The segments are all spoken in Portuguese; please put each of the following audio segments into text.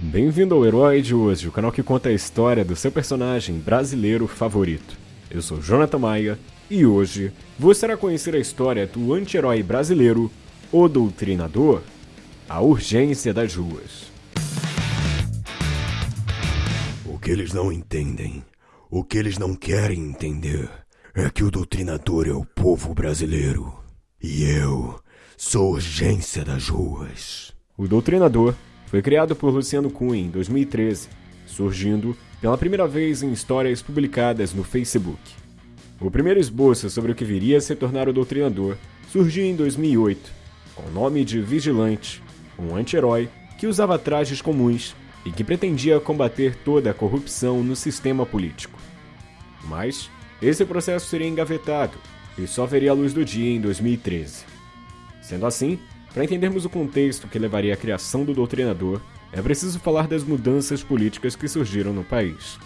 Bem-vindo ao Herói de hoje, o canal que conta a história do seu personagem brasileiro favorito. Eu sou Jonathan Maia e hoje você irá conhecer a história do anti-herói brasileiro, o Doutrinador, a urgência das ruas. O que eles não entendem, o que eles não querem entender, é que o Doutrinador é o povo brasileiro. E eu sou urgência das ruas. O Doutrinador foi criado por Luciano Cunha em 2013, surgindo pela primeira vez em histórias publicadas no Facebook. O primeiro esboço sobre o que viria a se tornar o Doutrinador surgiu em 2008, com o nome de Vigilante, um anti-herói que usava trajes comuns e que pretendia combater toda a corrupção no sistema político. Mas esse processo seria engavetado e só veria a luz do dia em 2013. Sendo assim, para entendermos o contexto que levaria à criação do doutrinador, é preciso falar das mudanças políticas que surgiram no país.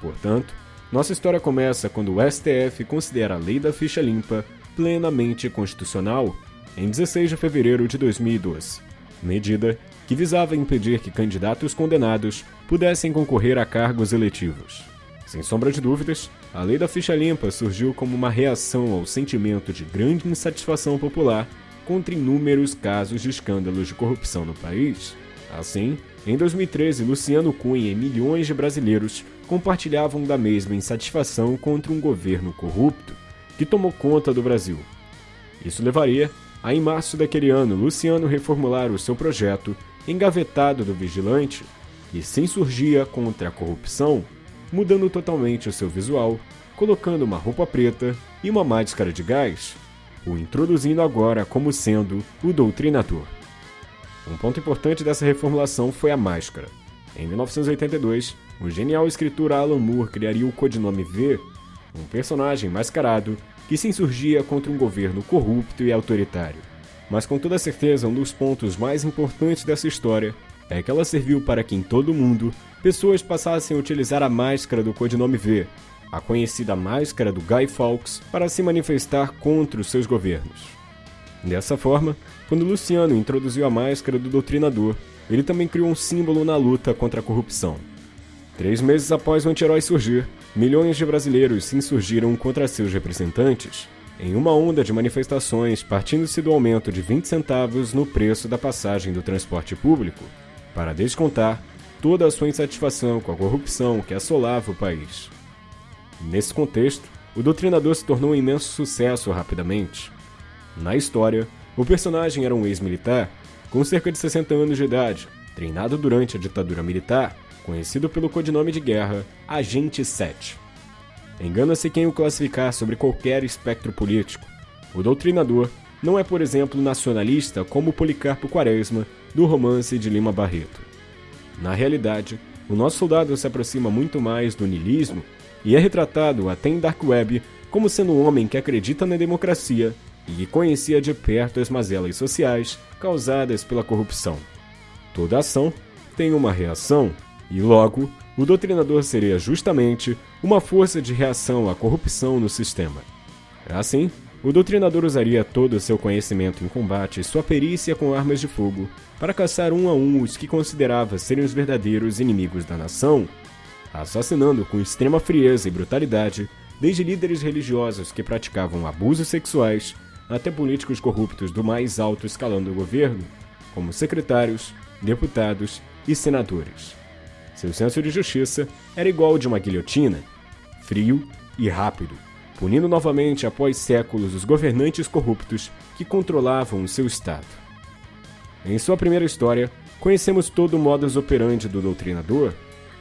Portanto, nossa história começa quando o STF considera a Lei da Ficha Limpa plenamente constitucional em 16 de fevereiro de 2012, medida que visava impedir que candidatos condenados pudessem concorrer a cargos eletivos. Sem sombra de dúvidas, a Lei da Ficha Limpa surgiu como uma reação ao sentimento de grande insatisfação popular contra inúmeros casos de escândalos de corrupção no país. Assim, em 2013, Luciano Cunha e milhões de brasileiros compartilhavam da mesma insatisfação contra um governo corrupto que tomou conta do Brasil. Isso levaria a, em março daquele ano, Luciano reformular o seu projeto engavetado do vigilante e se insurgia contra a corrupção, mudando totalmente o seu visual, colocando uma roupa preta e uma máscara de gás o introduzindo agora como sendo o doutrinador. Um ponto importante dessa reformulação foi a máscara. Em 1982, o genial escritor Alan Moore criaria o codinome V, um personagem mascarado que se insurgia contra um governo corrupto e autoritário. Mas com toda certeza, um dos pontos mais importantes dessa história é que ela serviu para que em todo o mundo pessoas passassem a utilizar a máscara do codinome V, a conhecida máscara do Guy Fawkes, para se manifestar contra os seus governos. Dessa forma, quando Luciano introduziu a máscara do doutrinador, ele também criou um símbolo na luta contra a corrupção. Três meses após o anti-herói surgir, milhões de brasileiros se insurgiram contra seus representantes, em uma onda de manifestações partindo-se do aumento de 20 centavos no preço da passagem do transporte público, para descontar toda a sua insatisfação com a corrupção que assolava o país. Nesse contexto, o Doutrinador se tornou um imenso sucesso rapidamente. Na história, o personagem era um ex-militar com cerca de 60 anos de idade, treinado durante a ditadura militar, conhecido pelo codinome de guerra Agente 7. Engana-se quem o classificar sobre qualquer espectro político. O doutrinador não é, por exemplo, nacionalista como Policarpo Quaresma, do romance de Lima Barreto. Na realidade, o nosso soldado se aproxima muito mais do niilismo e é retratado até em Dark Web como sendo um homem que acredita na democracia e que conhecia de perto as mazelas sociais causadas pela corrupção. Toda ação tem uma reação, e logo, o doutrinador seria justamente uma força de reação à corrupção no sistema. Assim, o doutrinador usaria todo o seu conhecimento em combate e sua perícia com armas de fogo para caçar um a um os que considerava serem os verdadeiros inimigos da nação assassinando com extrema frieza e brutalidade desde líderes religiosos que praticavam abusos sexuais até políticos corruptos do mais alto escalão do governo, como secretários, deputados e senadores. Seu senso de justiça era igual ao de uma guilhotina, frio e rápido, punindo novamente após séculos os governantes corruptos que controlavam o seu estado. Em sua primeira história, conhecemos todo o modus operandi do doutrinador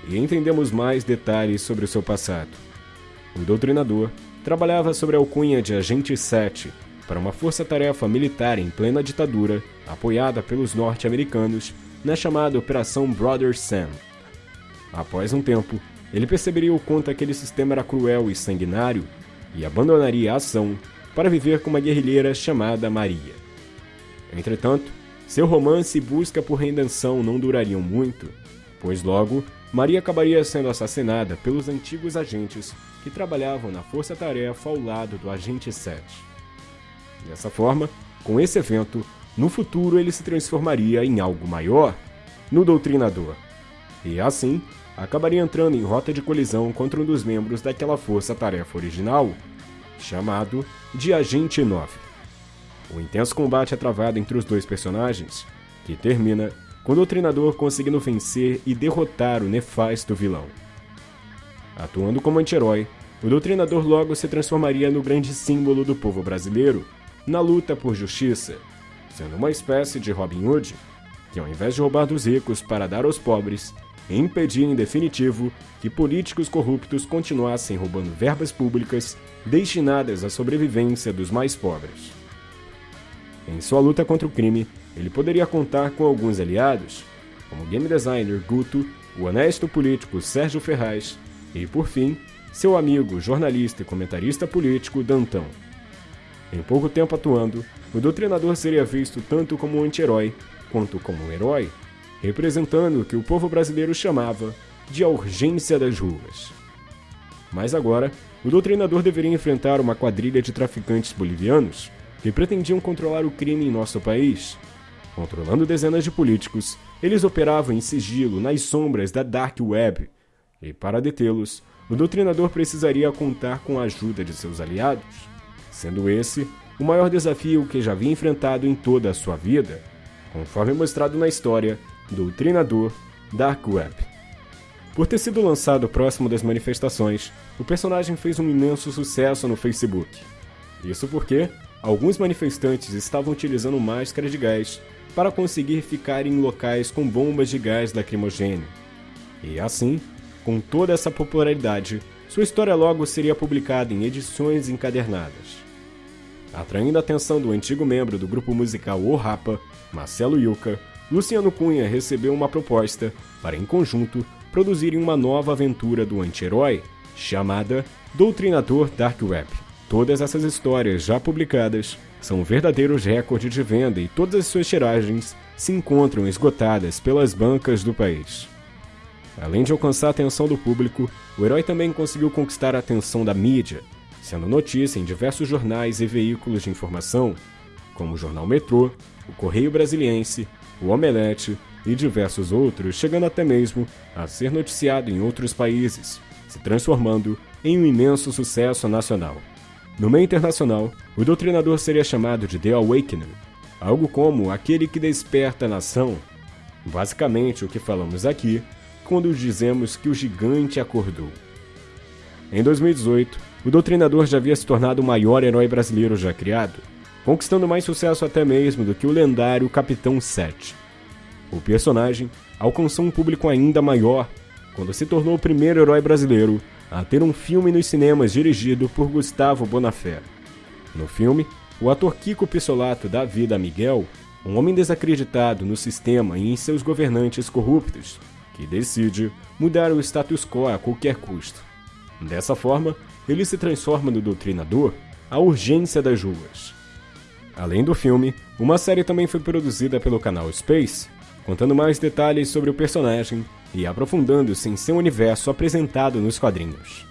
e entendemos mais detalhes sobre o seu passado. O doutrinador trabalhava sobre a alcunha de Agente 7 para uma força-tarefa militar em plena ditadura, apoiada pelos norte-americanos, na chamada Operação Brother Sam. Após um tempo, ele perceberia o quanto aquele sistema era cruel e sanguinário e abandonaria a ação para viver com uma guerrilheira chamada Maria. Entretanto, seu romance e busca por redenção não durariam muito, pois logo Maria acabaria sendo assassinada pelos antigos agentes que trabalhavam na força-tarefa ao lado do Agente 7. Dessa forma, com esse evento, no futuro ele se transformaria em algo maior, no Doutrinador, e assim acabaria entrando em rota de colisão contra um dos membros daquela força-tarefa original, chamado de Agente 9. O intenso combate é travado entre os dois personagens, que termina com o Doutrinador conseguindo vencer e derrotar o nefasto vilão. Atuando como anti-herói, o Doutrinador logo se transformaria no grande símbolo do povo brasileiro na luta por justiça, sendo uma espécie de Robin Hood, que ao invés de roubar dos ricos para dar aos pobres, impedia em definitivo que políticos corruptos continuassem roubando verbas públicas destinadas à sobrevivência dos mais pobres. Em sua luta contra o crime, ele poderia contar com alguns aliados, como o game designer Guto, o honesto político Sérgio Ferraz e, por fim, seu amigo, jornalista e comentarista político Dantão. Em pouco tempo atuando, o doutrinador seria visto tanto como um anti-herói quanto como um herói, representando o que o povo brasileiro chamava de a urgência das ruas. Mas agora, o doutrinador deveria enfrentar uma quadrilha de traficantes bolivianos que pretendiam controlar o crime em nosso país. Controlando dezenas de políticos, eles operavam em sigilo nas sombras da Dark Web, e para detê-los, o doutrinador precisaria contar com a ajuda de seus aliados, sendo esse o maior desafio que já havia enfrentado em toda a sua vida, conforme mostrado na história Doutrinador Dark Web. Por ter sido lançado próximo das manifestações, o personagem fez um imenso sucesso no Facebook. Isso porque alguns manifestantes estavam utilizando máscaras de gás para conseguir ficar em locais com bombas de gás lacrimogêneo. E assim, com toda essa popularidade, sua história logo seria publicada em edições encadernadas. Atraindo a atenção do antigo membro do grupo musical O Rapa, Marcelo Yuca, Luciano Cunha recebeu uma proposta para, em conjunto, produzirem uma nova aventura do anti-herói, chamada Doutrinador Dark Web. Todas essas histórias já publicadas são verdadeiros recordes de venda e todas as suas tiragens se encontram esgotadas pelas bancas do país. Além de alcançar a atenção do público, o herói também conseguiu conquistar a atenção da mídia, sendo notícia em diversos jornais e veículos de informação, como o Jornal Metrô, o Correio Brasiliense, o Omelete e diversos outros, chegando até mesmo a ser noticiado em outros países, se transformando em um imenso sucesso nacional. No meio internacional, o doutrinador seria chamado de The Awakener, algo como aquele que desperta a nação. Basicamente, o que falamos aqui quando dizemos que o gigante acordou. Em 2018, o doutrinador já havia se tornado o maior herói brasileiro já criado, conquistando mais sucesso até mesmo do que o lendário Capitão 7. O personagem alcançou um público ainda maior quando se tornou o primeiro herói brasileiro a ter um filme nos cinemas dirigido por Gustavo Bonafé. No filme, o ator Kiko Pissolato dá vida a Miguel, um homem desacreditado no sistema e em seus governantes corruptos, que decide mudar o status quo a qualquer custo. Dessa forma, ele se transforma no doutrinador, a urgência das ruas. Além do filme, uma série também foi produzida pelo canal Space, contando mais detalhes sobre o personagem e aprofundando-se em seu universo apresentado nos quadrinhos.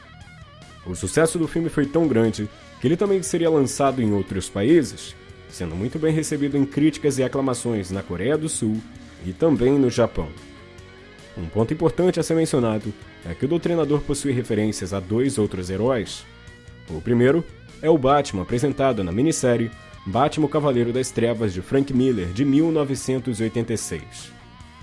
O sucesso do filme foi tão grande que ele também seria lançado em outros países, sendo muito bem recebido em críticas e aclamações na Coreia do Sul e também no Japão. Um ponto importante a ser mencionado é que o Doutrinador possui referências a dois outros heróis. O primeiro é o Batman apresentado na minissérie Batman Cavaleiro das Trevas de Frank Miller de 1986.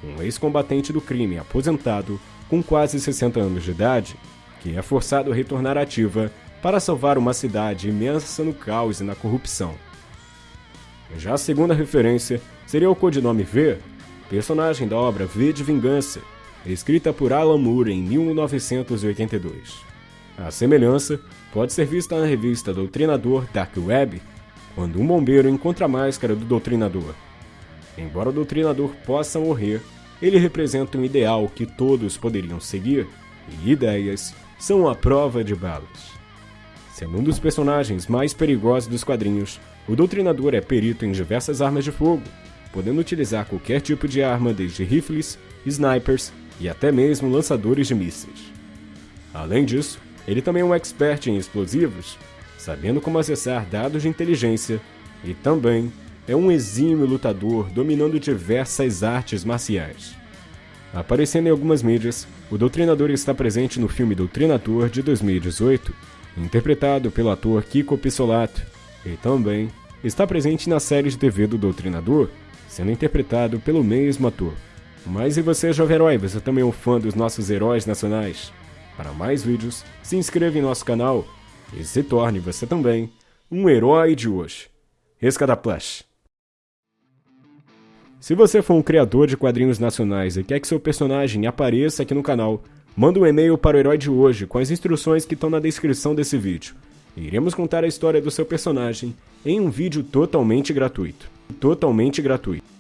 Um ex-combatente do crime aposentado com quase 60 anos de idade, que é forçado a retornar ativa para salvar uma cidade imensa no caos e na corrupção. Já a segunda referência seria o codinome V, personagem da obra V de Vingança, escrita por Alan Moore em 1982. A semelhança pode ser vista na revista Doutrinador Dark Web, quando um bombeiro encontra a máscara do Doutrinador. Embora o Doutrinador possa morrer, ele representa um ideal que todos poderiam seguir, e ideias são a prova de balas. Sendo um dos personagens mais perigosos dos quadrinhos, o Doutrinador é perito em diversas armas de fogo, podendo utilizar qualquer tipo de arma, desde rifles, snipers e até mesmo lançadores de mísseis. Além disso, ele também é um expert em explosivos, sabendo como acessar dados de inteligência e também é um exímio lutador dominando diversas artes marciais. Aparecendo em algumas mídias, o Doutrinador está presente no filme Doutrinador de 2018, interpretado pelo ator Kiko Pissolato, e também está presente na série de TV do Doutrinador, sendo interpretado pelo mesmo ator. Mas e você, jovem herói, você também é um fã dos nossos heróis nacionais? Para mais vídeos, se inscreva em nosso canal e se torne você também um herói de hoje. Rescada Plush. Se você for um criador de quadrinhos nacionais e quer que seu personagem apareça aqui no canal, manda um e-mail para o Herói de Hoje com as instruções que estão na descrição desse vídeo. Iremos contar a história do seu personagem em um vídeo totalmente gratuito. Totalmente gratuito.